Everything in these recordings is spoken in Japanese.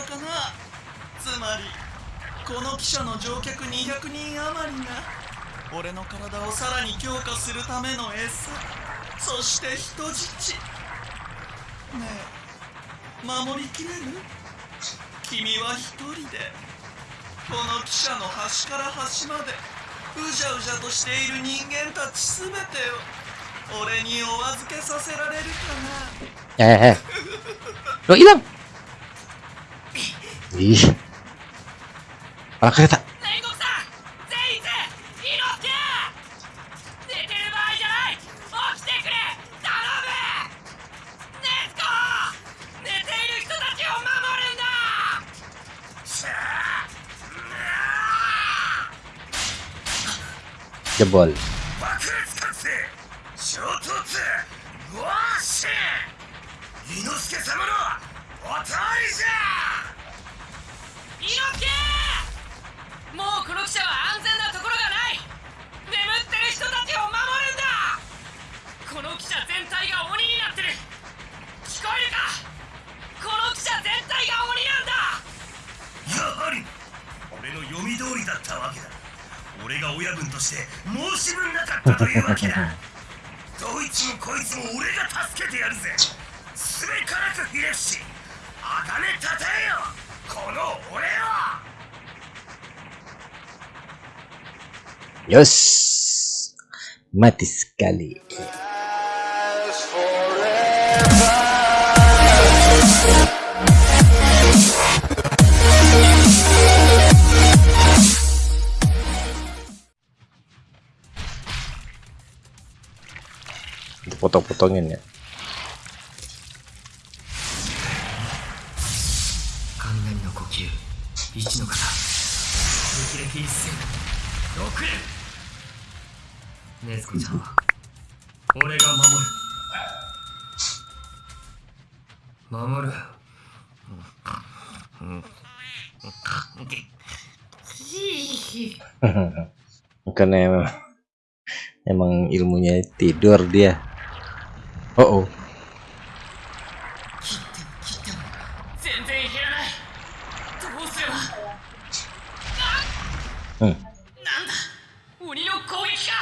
ったかな？つまりこの汽車の乗客200人余りが俺の体をさらに強化するための餌そして人質ねえ守りきれる？君は一人でこの汽車の端から端までうじゃうじゃとしている人間たちすべてを俺にお預けさせられるかな？Eh, eh. Lo hilang. い起きてくれ。頼む。禰豆子。寝ている人たちを守るんだ。さあ Jebol. Yos. Mati sekali. Dipotong-potongin ya. Tidur dia. Oh, oh. 切っても切っても全然減らないどうすればあ Hmm. なんだ鬼の攻撃か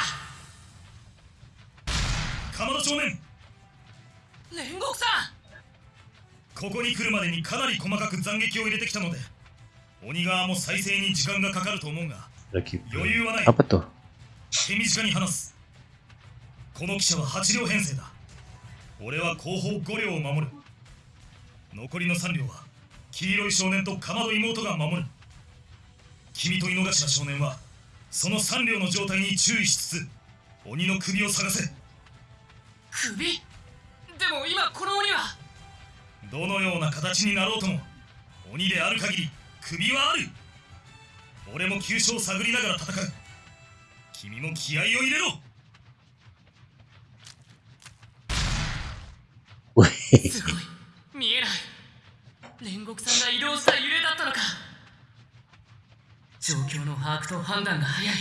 鎌田正面煉獄さんここに来るまでにかなり細かく斬撃を入れてきたので鬼側も再生に時間がかかると思うが. Yo, yo, yo. Apa tuh? 手短に話すこの汽車は8両編成だ。俺は後方5両を守る。残りの3両は黄色い少年とかまど妹が守る。君と井の頭少年はその3両の状態に注意しつつ鬼の首を探せ。首？でも今この鬼は？どのような形になろうとも鬼である限り首はある。俺も急所を探りながら戦う。君も気合を入れろすごい。見えない。煉獄さんが移動した揺れだったのか。状況の把握と判断が早い。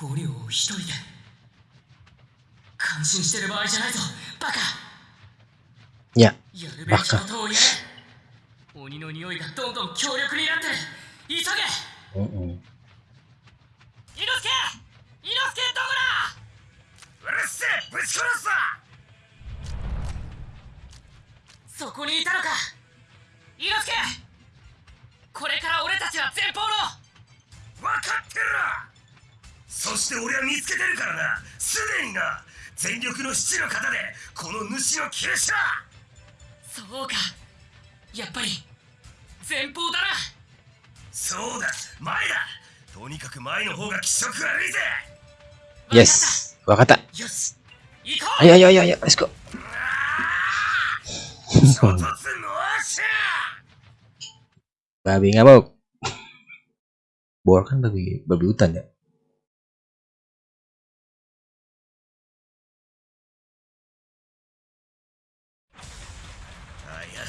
五両を一人で。感心してる場合じゃないぞ。バカ。Ya, やるべきこ.とをやれ鬼の匂いがどんどん強力になって。る急げ。Mm-mm. 猪之助！猪之助どこだ！うるせえ！ぶち殺すぞそこにいたのか。猪之助！これから俺たちは前方の！分かってるそして俺は見つけてるからな！すでにな！全力の七の型でこの主の急所そうか。やっぱり前方だな。そうだ。前だ！とにかく前の方が気色悪いぜ！Yes. Wakata. よし。行こう！Ayo, ayo, ayo, ayo. Let's go. 衝突の足 babi ngamuk. Boar kan babi babi hutan ya.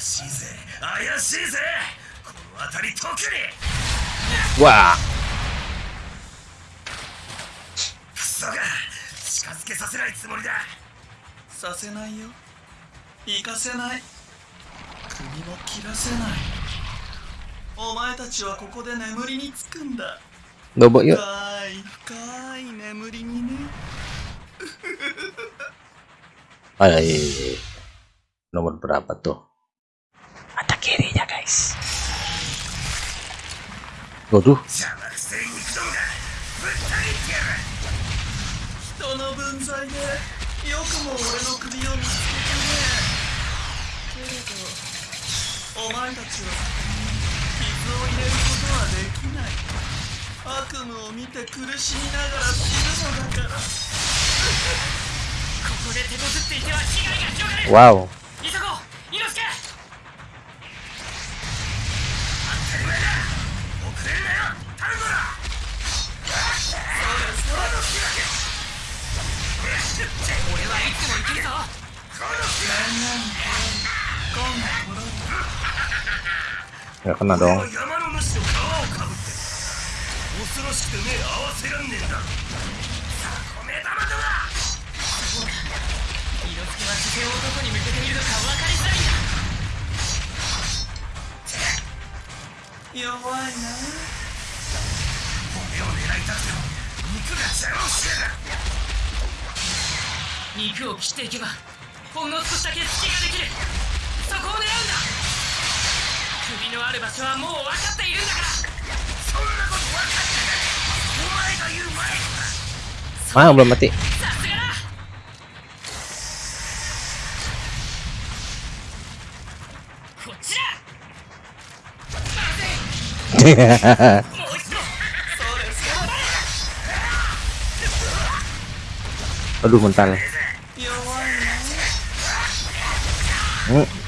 怪しいぜ怪しいぜこの辺り特に Wah. クソが近づけさせないつもりださせないよ行かせない。首も切らせない。お前たちはここで眠りにつくんだ.深い深い眠りにね。Ay, nomor berapa tuh? Ada kirinya guys. Waduh, 邪魔くせえ肉どもが。ぶっお前たちは傷を入れることはできない。悪夢を見て苦しみながら死ぬのだから。ここで手こずっていては被害が広がる。前だ。遅れるなよ頼むな俺はいつも行けるぞ。この気は Gak kena dong. 山の主の皮をかぶって恐ろしくて目合わせらんねえんださあこめ玉だな。猪之助は視線をどこに向けているのか分かりづらいん。だ弱いな。骨を狙いたくても肉が邪魔してる。肉を切っていけばほんの少しだけ隙ができる。そこを狙うんだ。首のある場所はもう分かっているんだから。そんなこと分かってない。お前が言う前か Ah, belum mati. さすがだ。こっちだ。まずい。もう一度。それそれ Aduh, mental. 弱いな。Hmm.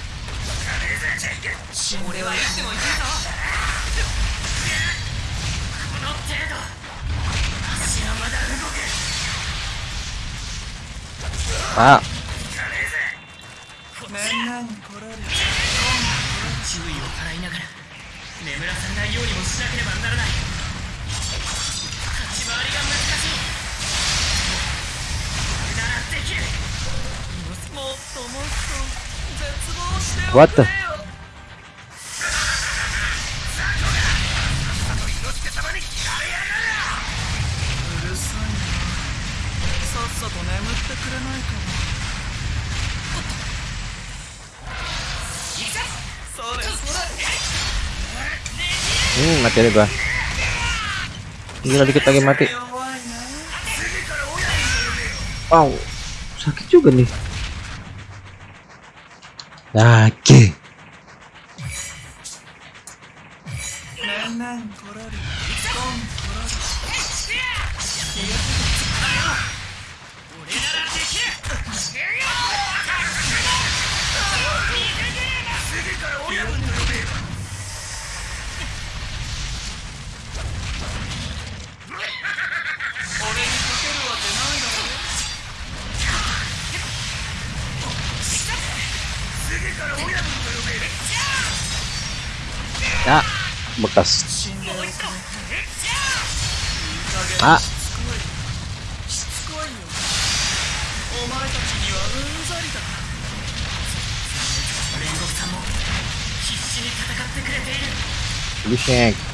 Ah, みんなに来られる注意を払いながら眠らされないように。もしなければならない立ち回りが難しいならできるもっともっと絶望して What the- mati deh gua. Gila dikit lagi mati. Wow sakit juga nih. Sakit. Ah, ちにはうる bushek. 俺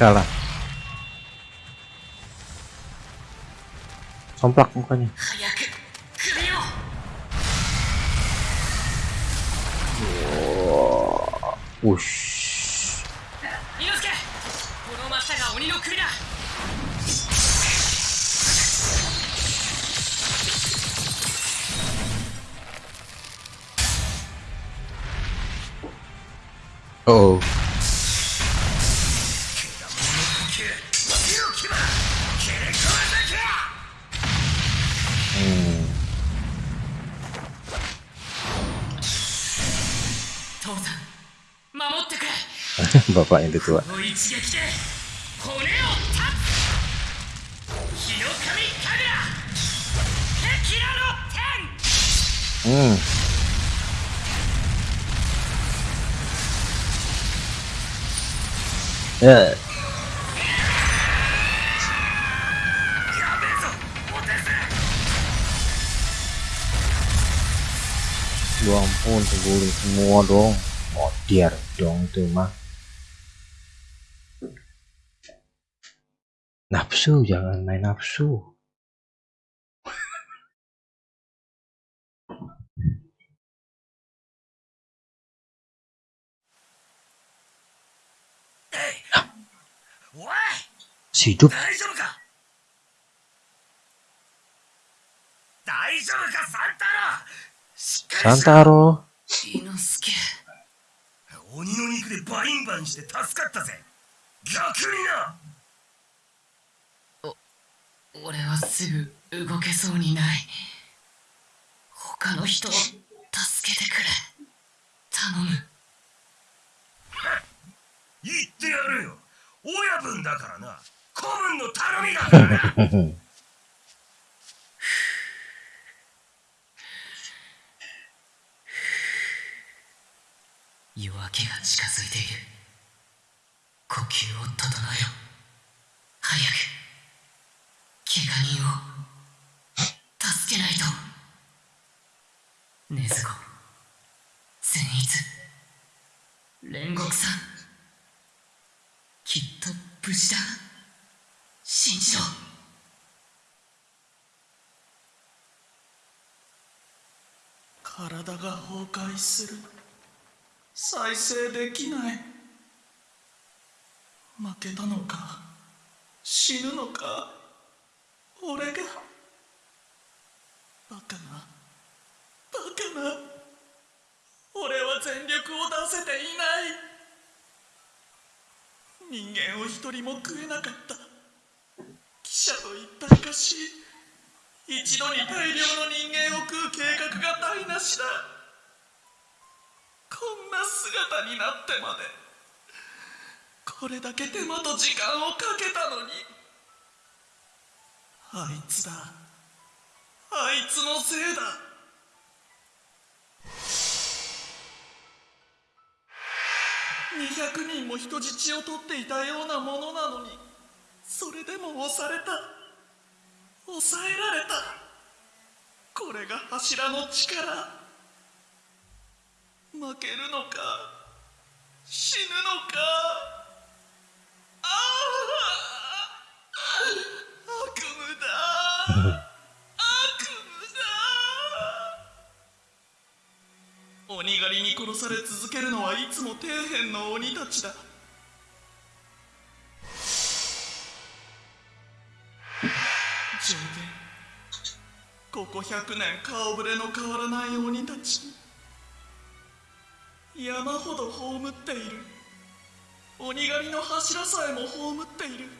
Kalah. Somplak mukanya. Ush. Oh. bapak itu tua hmm ya. Ya ampun, semua dong. Modir dong itu mah. Nafsu jangan main nafsu hidup Santaro 伊之助鬼の肉でバインバンして助かったぜ逆になお俺はすぐ動けそうにない。他の人を助けてくれ。頼む。言ってやるよ。親分だからな。子分の頼みだから。な 夜明けが近づいている。呼吸を整えよ早く怪我人を。助けないと。禰豆子。善逸。煉獄さん。きっと無事だ。信じろ体が崩壊する。再生できない。負けたのか。死ぬのか。俺が。バカな。バカな。俺は全力を出せていない。人間を一人も食えなかった。記者と一体化し一度に大量の人間を食う計画が台無しだ。こんな姿になってまでこれだけ手間と時間をかけたのに。あいつだ。あいつのせいだ。200人も人質を取っていたようなものなのにそれでも押された。抑えられた。これが柱の力。負けるのか死ぬのか。ああ悪夢だ悪夢だ鬼狩りに殺され続けるのはいつも底辺の鬼たちだ。上限ここ100年顔ぶれの変わらない鬼たち。山ほど葬っている。鬼狩りの柱さえも葬っている。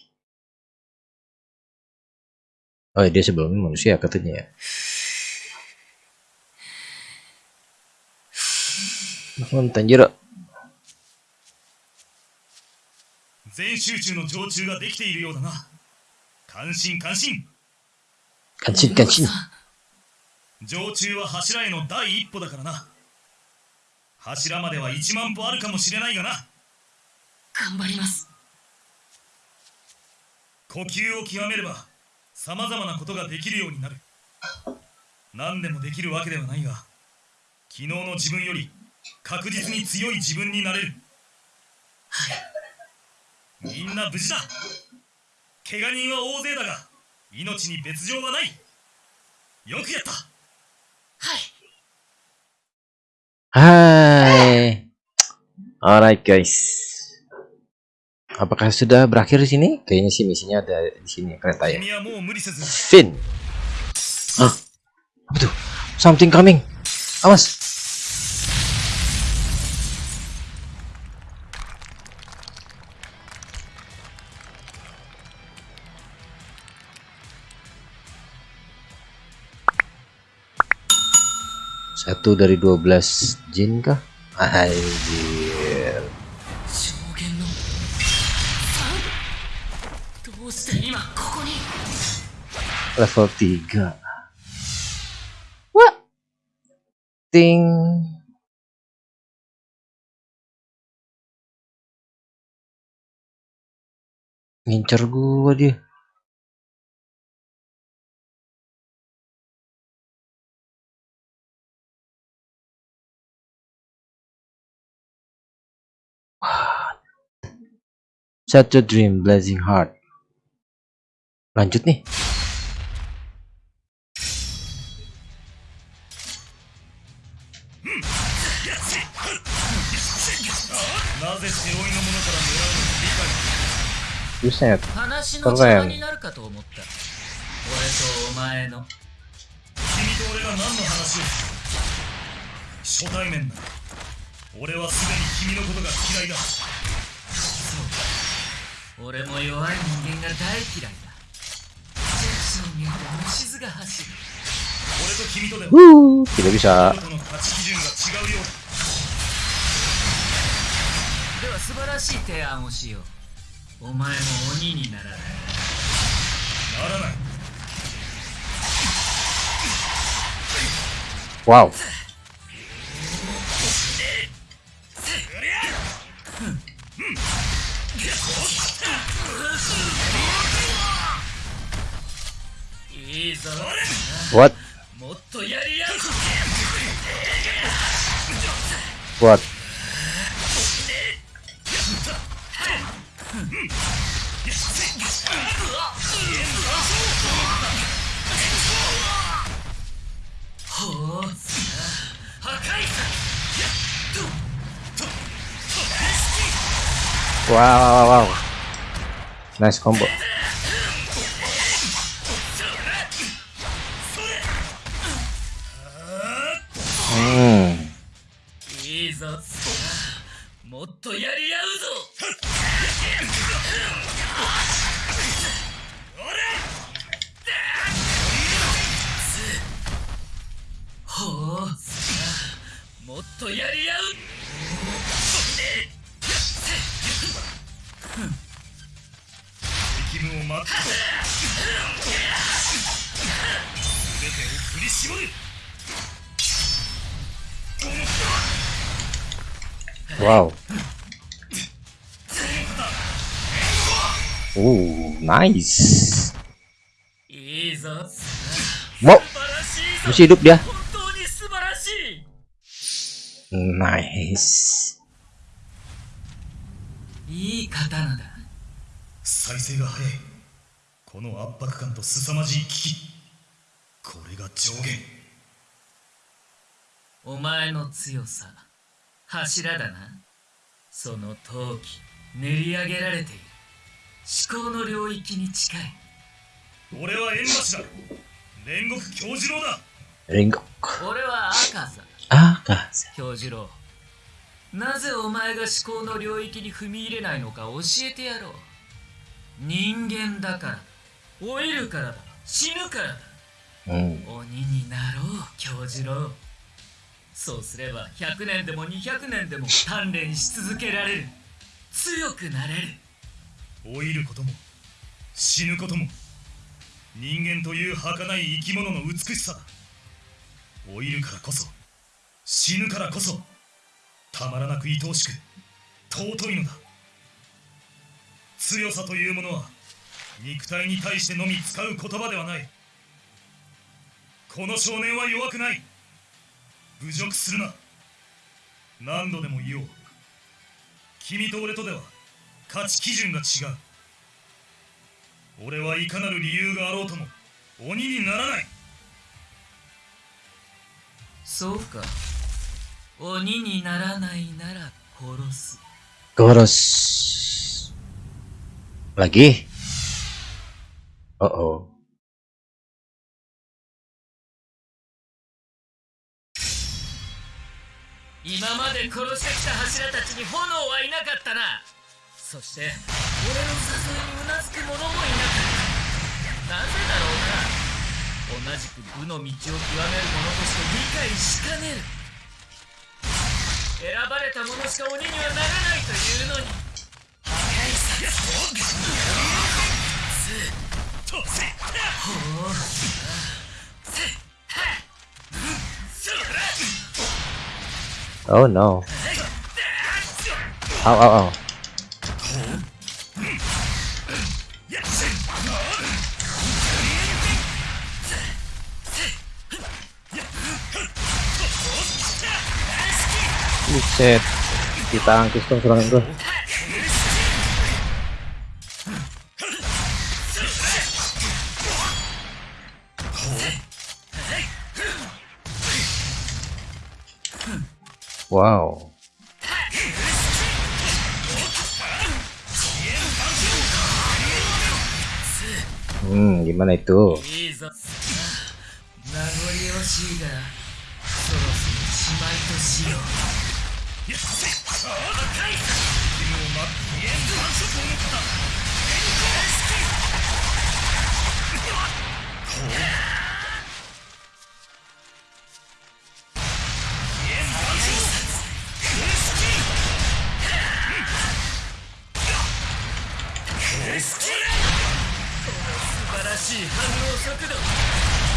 oh dia sebelumnya manusia katanya ya. Nonton Tanjiro. 全集中の常駐ができているようだな。感心感心。Kancin kancin さん常駐は柱への第一歩だからな。柱までは1万歩あるかもしれないがな。頑張ります。呼吸を極めればさまざまなことができるようになる。何でもできるわけではないが昨日の自分より確実に強い自分になれる。みんな無事だ。怪我人は大勢だが命に別状はない。よくやった。Hai. Alright guys. apakah sudah berakhir di sini? Kayaknya sih misinya ada di sini kereta ya. Finn. Ah, Apa tuh? Something coming. Awas. Satu dari 12 jin kah? Anjir. Level 3 What? Ting. Ngincer gua dia. A dream blazing heart. Lanjut nih 解 Buset 話の邪魔になるかと思った。俺とお前の。君と俺が何の話？初対面だ。俺はすでに君のことが嫌いだ。そう俺も弱い人間が大嫌いだ。ジェクション見ると虫唾が走る。俺と君とでは Wuh, Tidak bisa との価値基準が違うようだ。では素晴らしい提案をしようお前も鬼にならないならないいぞ What? もっとやりやす What? Wow, wow, wow. Nice combo. Hmm. いいぞもっとやり合う。ぞほう。もっとやり合う。責務を待って。全てを振り絞る。Wow. Oh, nice. いいぞ晴らしいぞ masih hidup dia. 本当に素晴らしい。Nice. いい刀だ。再生が早い。この圧迫感と凄まじい危機。これが上限。お前の強さ柱だな。その陶器練り上げられている思考の領域に近い。俺は縁橋だ。煉獄京次郎だ。Ringok. 俺は赤さ Akaza. 京次郎。なぜお前が思考の領域に踏み入れないのか教えてやろう。人間だから。老いるからだ。死ぬからだ。Hmm. 鬼になろう京次郎。そうすれば100年でも200年でも鍛錬し続けられる。強くなれる老いることも死ぬことも人間という儚い生き物の美しさだ。老いるからこそ死ぬからこそたまらなく愛おしく尊いのだ。強さというものは肉体に対してのみ使う言葉ではない。この少年は弱くない。侮辱するな。何度でも言おう。君と俺とでは価値基準が違う俺はいかなる理由があろうとも鬼にならないそうか鬼にならないなら殺す Goros. Lagi? Oh oh. 今まで殺してきた柱たちに炎はいなかったなそして俺の誘いにうなずく者もいなかったなぜだろうな同じく武の道を極める者として理解しかねる選ばれた者しか鬼にはならないというのに破壊殺とせほう Oh no. Ow, ow, ow. Buset. Kita angkis dong serangan gue. Wow. まないと。いいぞ名残惜しいがそろそろしまいとしよう。素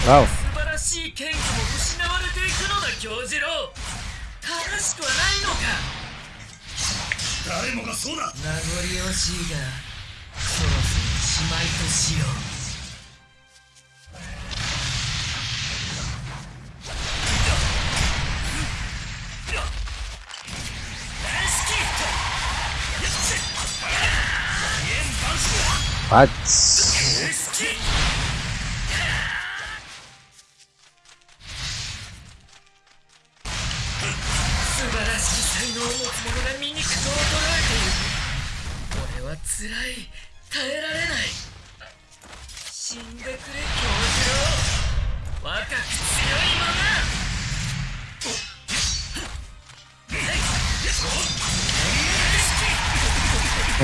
素晴らしい剣技も失われていくのだ京次郎。正しくはないのか。誰もがそうだ名残惜しいがそろそろしまいとしよう。What? 素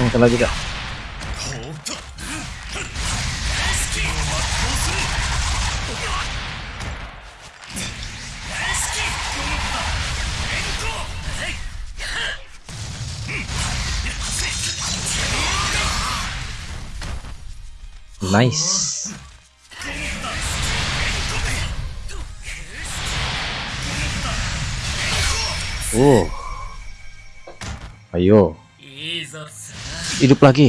なんかラグだ。ナイス。おお。はいよ。hidup lagi.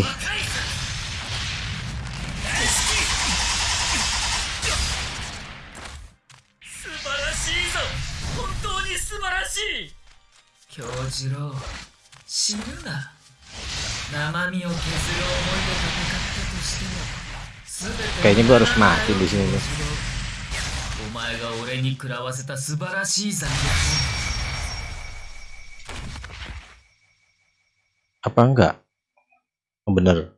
Kayaknya gue harus mati di sini. Apa enggak? oh, bener.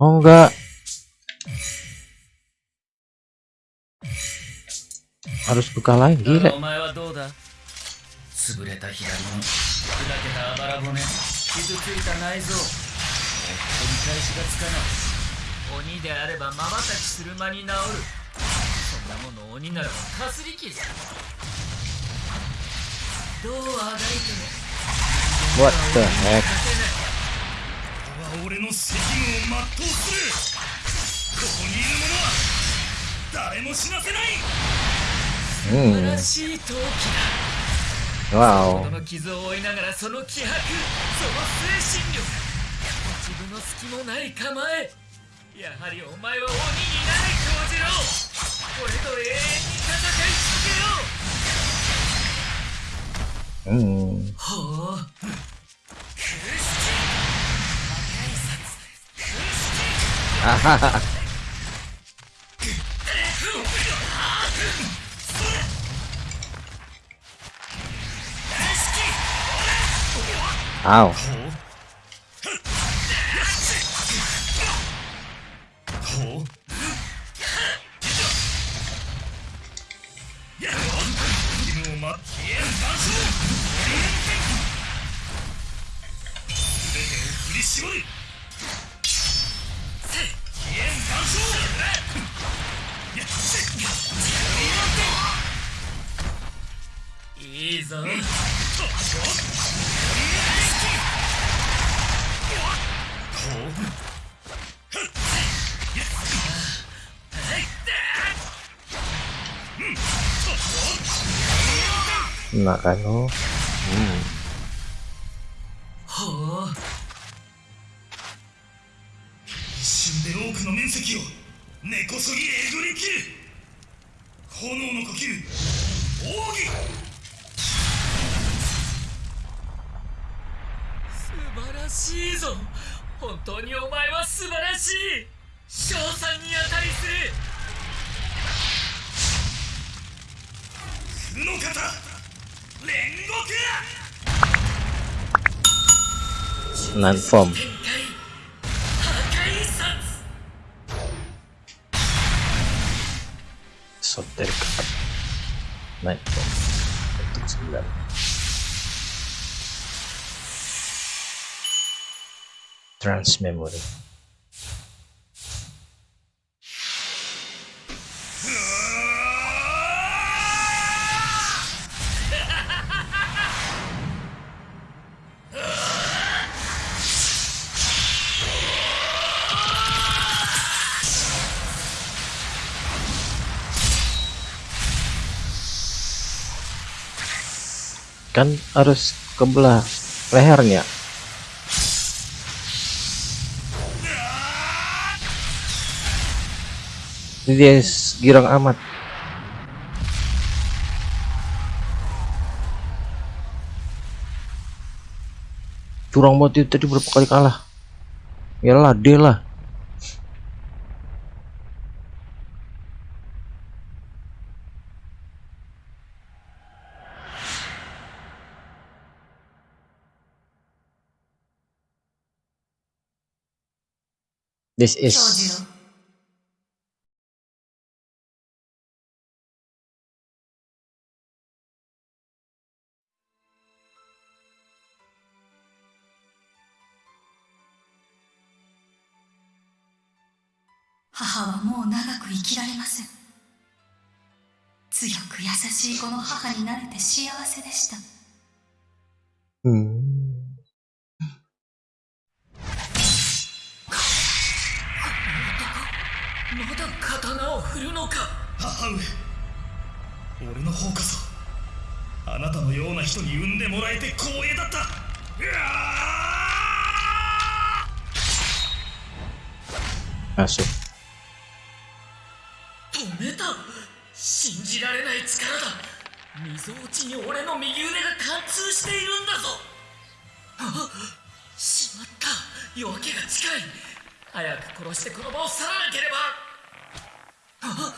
Oh enggak. Harus buka lagi gila What the heck? 俺の責務を全うするここにいる者は誰も死なせない素晴らしい陶器だ。わこの傷を負いながらその気迫その精神力自分の隙もない構えやはりお前は鬼になれ京次郎俺と永遠に戦い続けよう。おうん。ほう空式いいぞ。中のほう。一瞬で多くの面積を根こそぎえぐり切る炎の呼吸奥義。素晴らしいぞ。本当にお前は素晴らしい。賞賛に値する。負の型煉獄なん殺沿ってるかないフォーム sembilan trans memory 'Kan harus kebelah lehernya. Ini dia girang amat. Curang banget tadi berapa kali kalah. Yalah, dia lah. This is 母はもう長く生きられません。強く優しいこの母になれて幸せでした。もらえて光栄だった。うわー。Masuk. 止めた。信じられない力だ。溝落ちに俺の右腕が貫通しているんだぞ。あしまった。夜明けが近い。早く殺してこの場を去らなければ。あ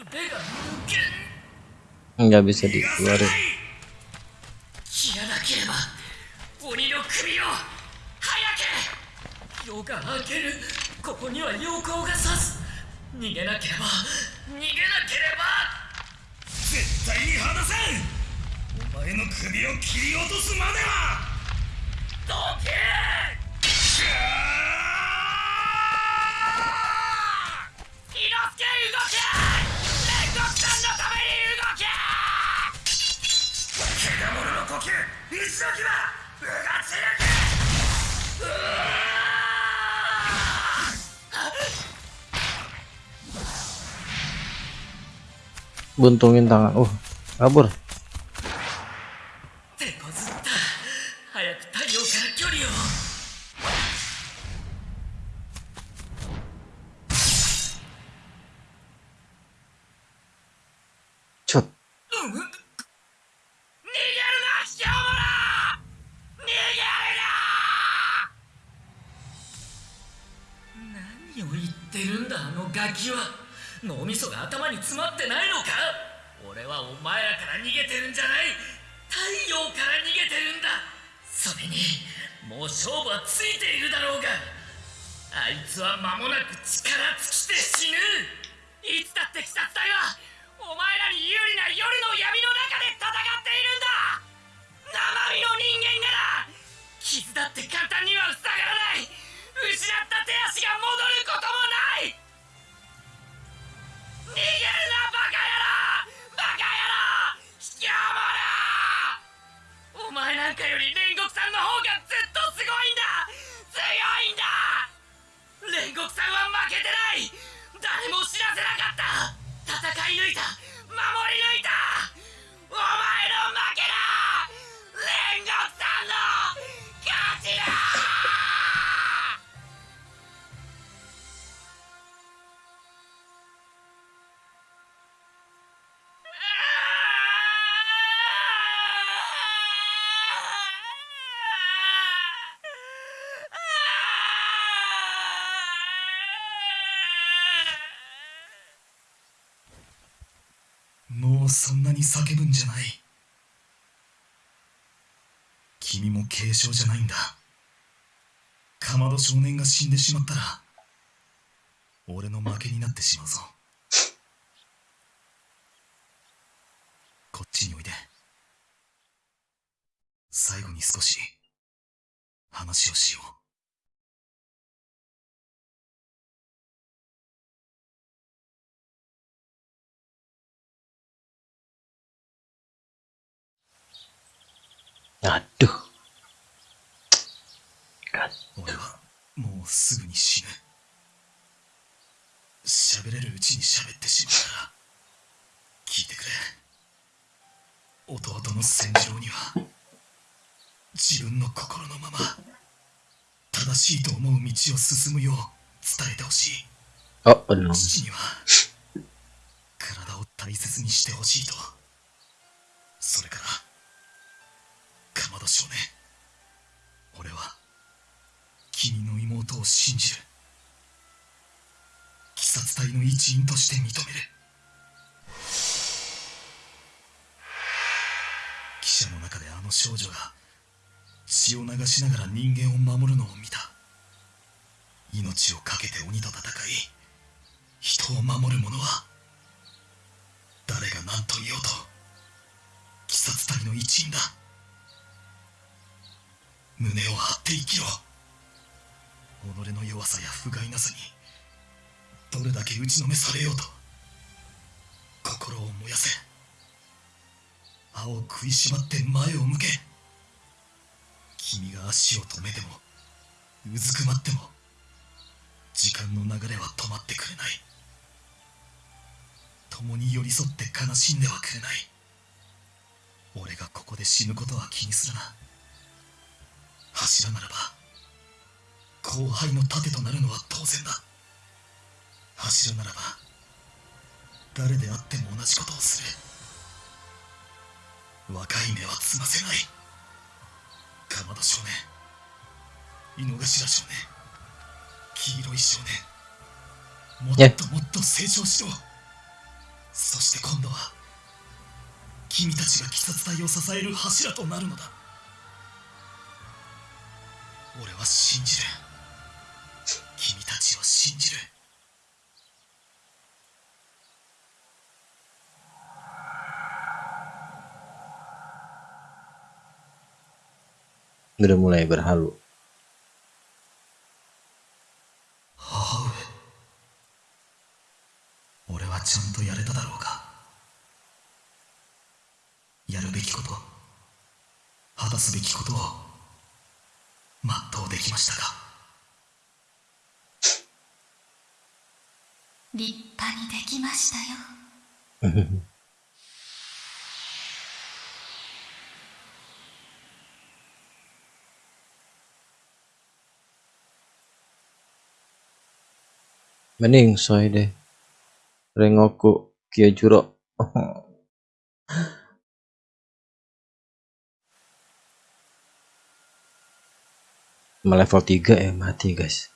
腕が抜け Nggak bisa dikeluarin. 鬼の首を早け夜が明けるここには陽光が差す逃げなければ。逃げなければ。絶対に離さん。お前の首を切り落とすまでは。どけ伊之助動け。煉獄さんのために動け。獣の呼吸。一の牙 buntungin tangan. Uh kabur うそんなに叫ぶんじゃない。君も軽傷じゃないんだ。かまど少年が死んでしまったら俺の負けになってしまうぞ。こっちにおいで。最後に少し話をしよう。Aduh 俺はもうすぐに死ぬ。喋れるうちに喋ってしまうから聞いてくれ。弟の千次郎には自分の心のまま正しいと思う道を進むよう伝えてほしい。oh benar 父には体を大切にしてほしいと。それからかまど少年俺は君の妹を信じる。鬼殺隊の一員として認める。汽車の中であの少女が血を流しながら人間を守るのを見た。命を懸けて鬼と戦い人を守る者は誰が何と言おうと鬼殺隊の一員だ。胸を張って生きろ。己の弱さや不甲斐なさにどれだけ打ちのめされようと心を燃やせ。歯を食いしばって前を向け。君が足を止めてもうずくまっても時間の流れは止まってくれない。共に寄り添って悲しんではくれない。俺がここで死ぬことは気にするな。柱ならば後輩の盾となるのは当然だ。柱ならば誰であっても同じことをする。若い目はつませない。かまど少年。井の頭少年。黄色い少年。もっともっと成長しろ。そして今度は君たちが鬼殺隊を支える柱となるのだ。俺は信じる。君たちを信じる。Udah mulai berhalu 俺はちゃんとやれただろうかやるべきこと果たすべきことを全うできましたか立派にできましたよ Mending soy deh. Rengoku kia jurok. Sama level 3 ya mati guys.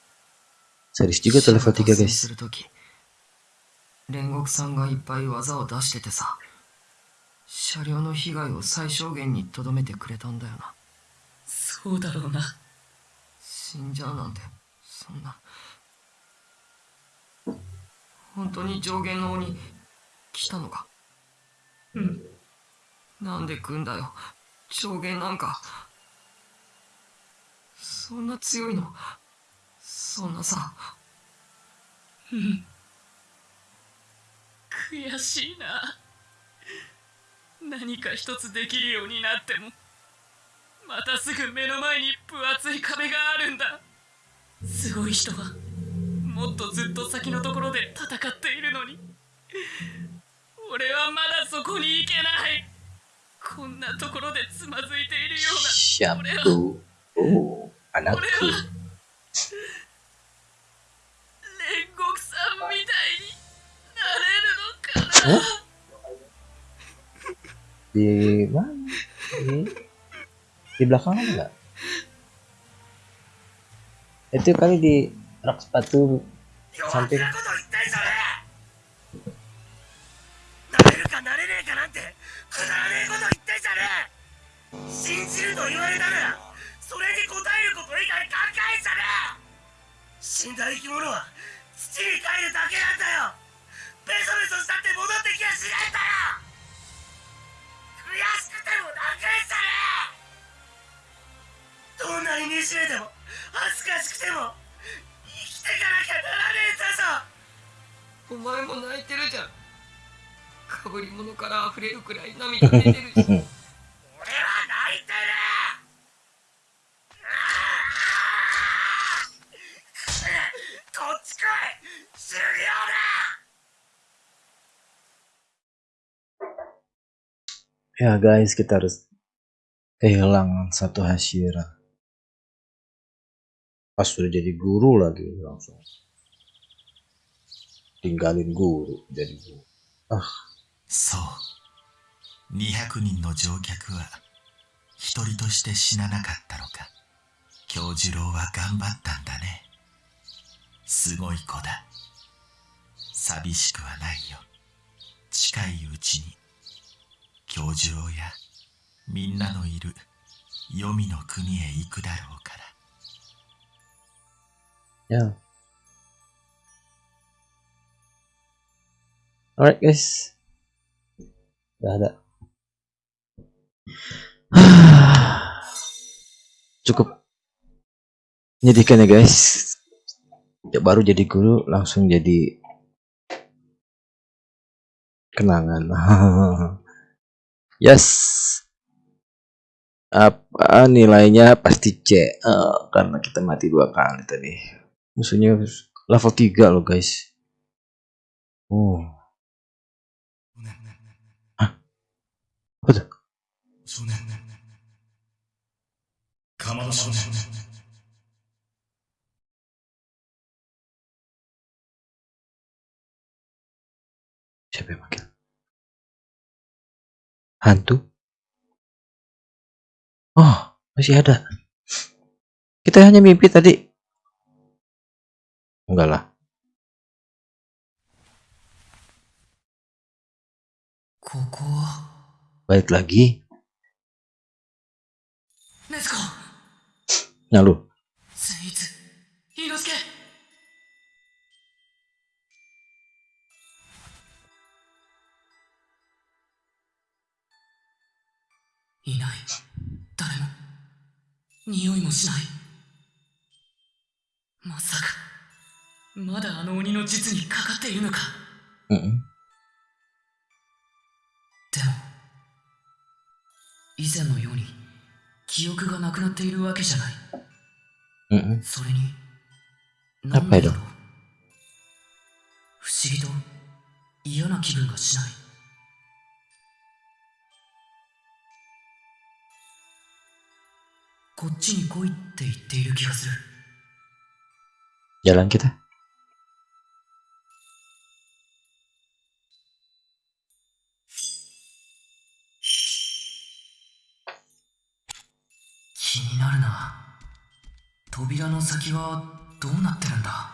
Serius juga tuh level 3 guys. 煉獄さんがいっぱい技を出しててさ車両の被害を最小限にとどめてくれたんだよなそうだろうな死んじゃうなんてそんな本当に上限の鬼来たのかうんなんで来んだよ上限なんかそんな強いの？そんなさ。悔しいな。何か一つできるようになってもまたすぐ目の前に分厚い壁があるんだ。すごい人はもっとずっと先のところで戦っているのに。俺はまだそこに行けない。こんなところでつまずいているような。俺は Oh, 俺 anakku. は煉獄さんみたいになれるのかな Di mana? Di, di belakang ada nggak? Itu kali di rak sepatu samping. なそれに応えること以外考えんじゃねえ。死んだ生き物は土に帰るだけなんだよ。ベソベソしたって戻ってきやしないんだよ。悔しくても泣くんじゃね。えどんなに惨めでも恥ずかしくても生きてかなきゃならねえんだぞ。お前も泣いてるじゃん。かぶり物から溢れるくらい涙出てるし。俺 は泣いてるこっち来い修行だ Ya guys, kita harus kehilangan satu Hashira. Pas sudah jadi guru lagi langsung. Tinggalin guru jadi guru. そう200人の乗客は一人として死ななかったのか京次郎は頑張ったんだねすごい子だ寂しくはないよ近いうちに京次郎やみんなのいる黄泉の国へ行くだろうから Ya. Alright guys. Udah ada. Cukup menyedihkan ya guys. Ya, baru jadi guru langsung jadi kenangan. yes. Apa nilainya pasti C. Uh, karena kita mati dua kali tadi. Musuhnya level 3 loh guys. Oh. Hah? tuh? Siapa yang makin. Hantu? Oh, masih ada. Kita hanya mimpi tadi. Enggak lah. Koko. Balik lagi. Let's go. Nah lu, いない。誰も。匂いもしない。まさか。まだあの鬼の術にかかっているのか。Mm-mm. でも以前のように記憶がなくなっているわけじゃない。Mm-mm. それにやっぱりだ。なんでだろう不思議と嫌な気分がしないこっちに来いって言っている気がする。やらんけだ。気になるな。扉の先はどうなってるんだ？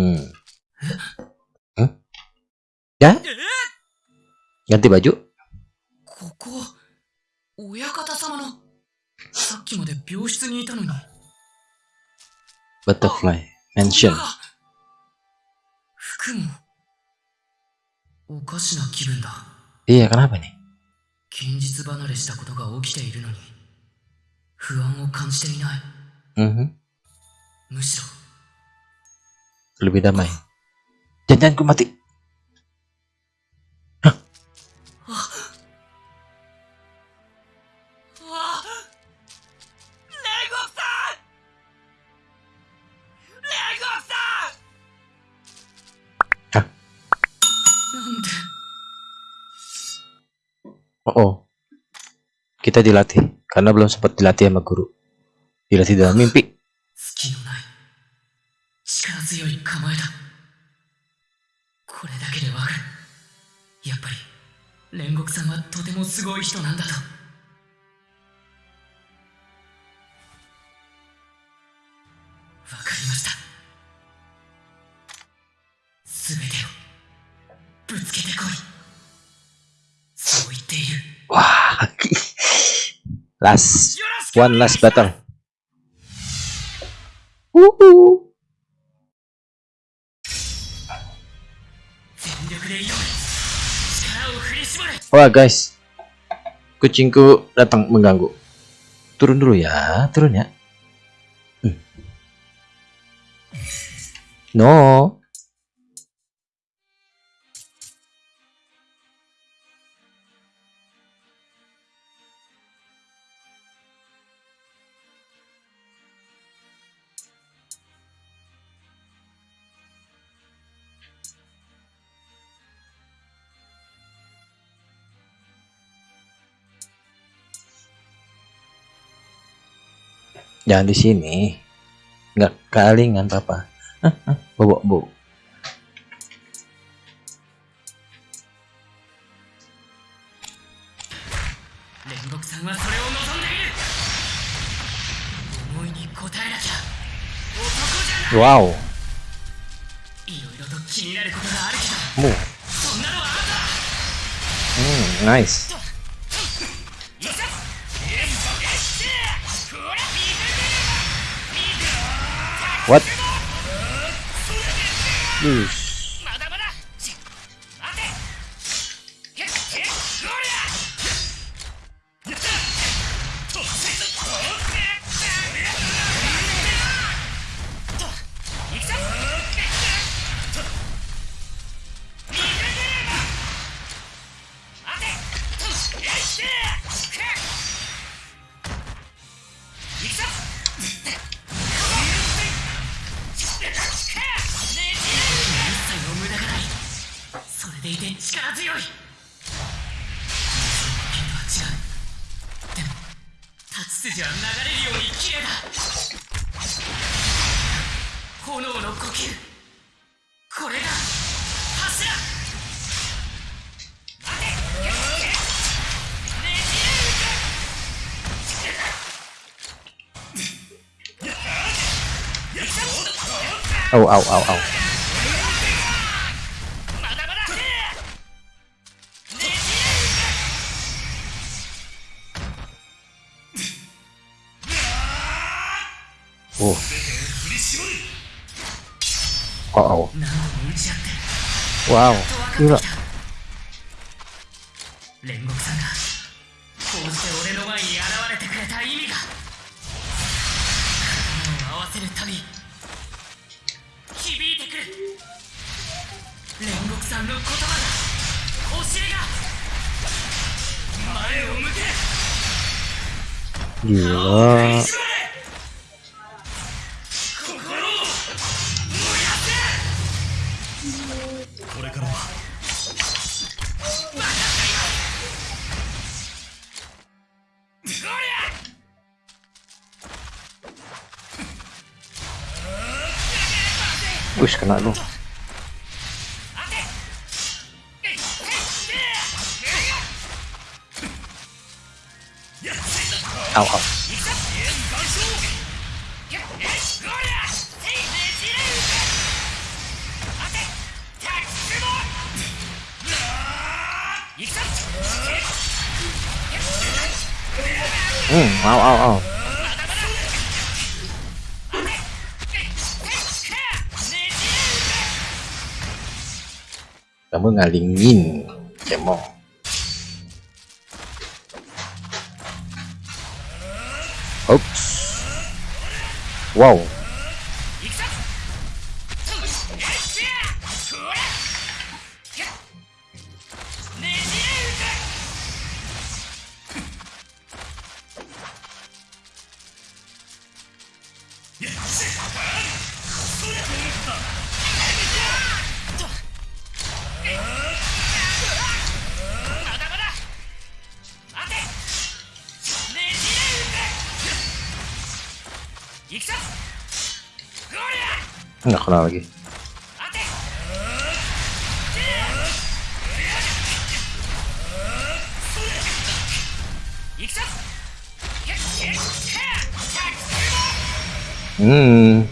うん。ん Ya? Ganti baju? ここ親方様のさっきまで病室にいたのに Butterfly Mansion. 扉が服もおかしな気分だ Iya, kenapa nih? 現実離れしたことが起きているのに不安を感じていない Mhm. むしろ Lebih damai. Jangan ku mati. うわ煉獄さん煉獄さんなんで Oh, oh. Kita dilatih karena belum sempat dilatih sama guru. Dilatih dalam mimpi. 煉獄さんはとてもすごい人なんだと。わかりました。すべてをぶつけてこい。そう言っている。Wah, last one last battle. Wuhu. 全 Wah guys, kucingku datang mengganggu. Turun dulu ya, turun ya. Hmm. No. jangan di sini nggak kalingan papa bobo bu Wow. Hmm, nice. What? Ush. Au, wow, au, au. Oh. Oh. Wow. Wih, kena lu. Au, au. Hmm, au, au, au. Kamu ngalingin, cemong. Oops. Wow. Hmm.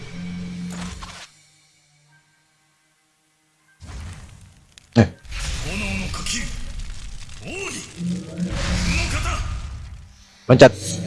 Eh. Loncat.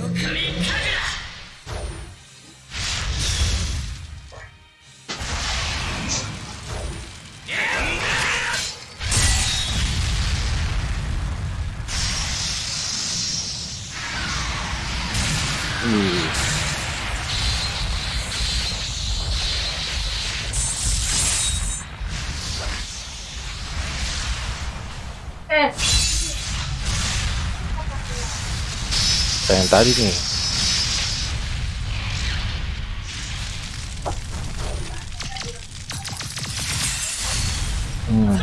Tadi nih. Hmm.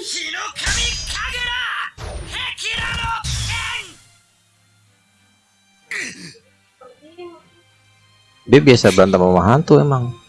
日の神神楽壁ラの剣 Dia biasa berantem sama hantu emang.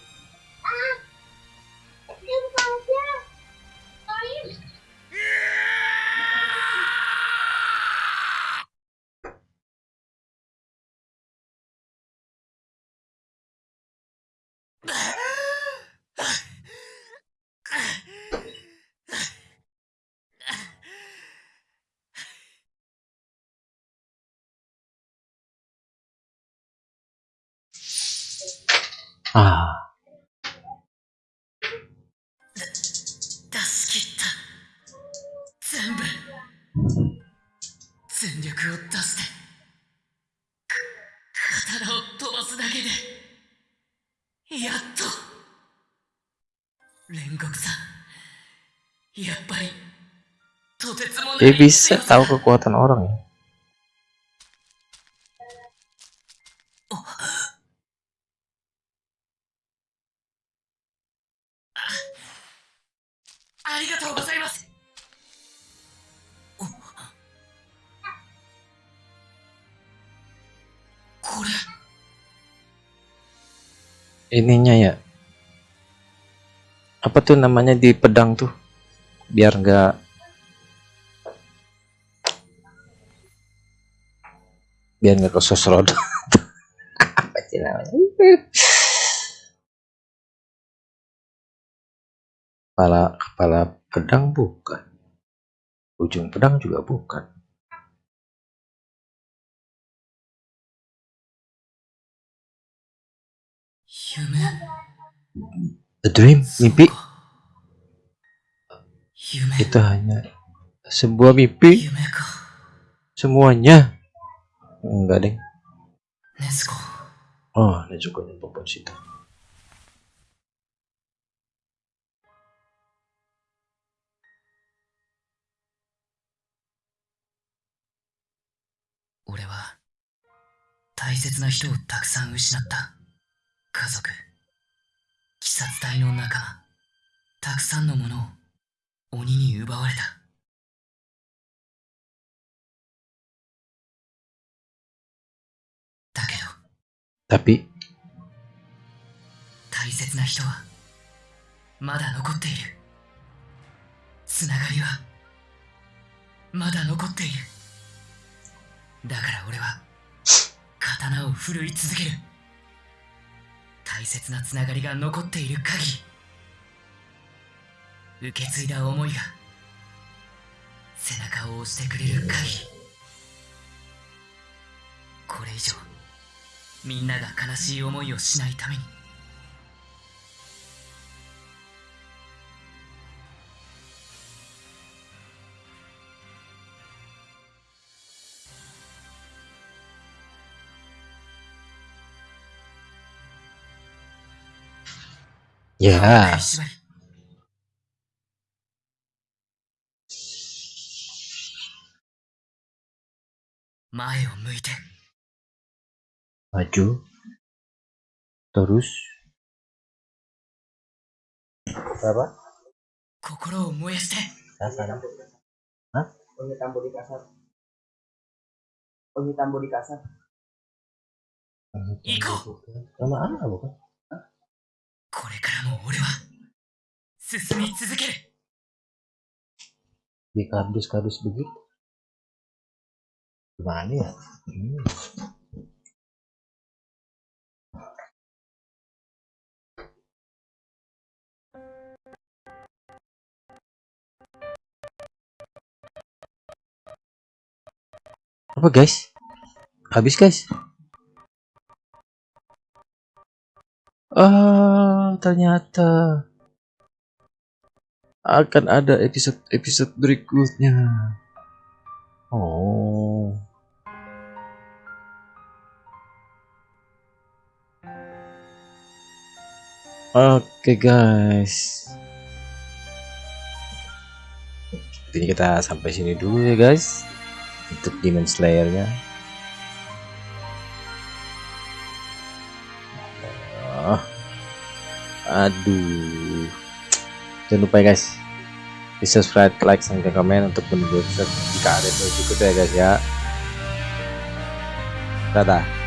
Ah, 出し切った全部。全力を出して。か刀を飛ばすだけでやっと。煉獄さんやっぱりとてつもな dia い bisa 強さ tahu kekuatan orang. Ininya ya. Apa tuh namanya di pedang tuh? Biar nggak biar nggak roda. Apa sih namanya? Kepala kepala pedang bukan. Ujung pedang juga bukan. 夢 A dream, mimpi 夢 itu hanya sebuah mimpi semuanya. Enggak スコ Oh, juga nih popon situ. 俺は大切な人をたくさん失った家族。鬼殺隊の仲間たくさんのものを鬼に奪われた。だけど Tapi 大切な人はまだ残っている。つながりはまだ残っている。だから俺は刀を振るい続ける大切なつながりが残っている限り受け継いだ思いが背中を押してくれる限りこれ以上みんなが悲しい思いをしないために ya い縛り前を向いて maju terus berapa 心を燃やして kasar Umi tambo di kasar. Umi tambo di kasar. 行こう sama apa bukan これからも俺は進み続ける di kardus-kardus begitu gimana ya Hmm. apa guys habis guys Ah ternyata akan ada episode-episode berikutnya. Oh. Oke guys. Ini kita sampai sini dulu ya guys. Untuk Demon Slayer-nya. Aduh. Jangan lupa ya guys. Di subscribe like dan komen untuk menunggu jika ada episode berikutnya ya guys ya. Dadah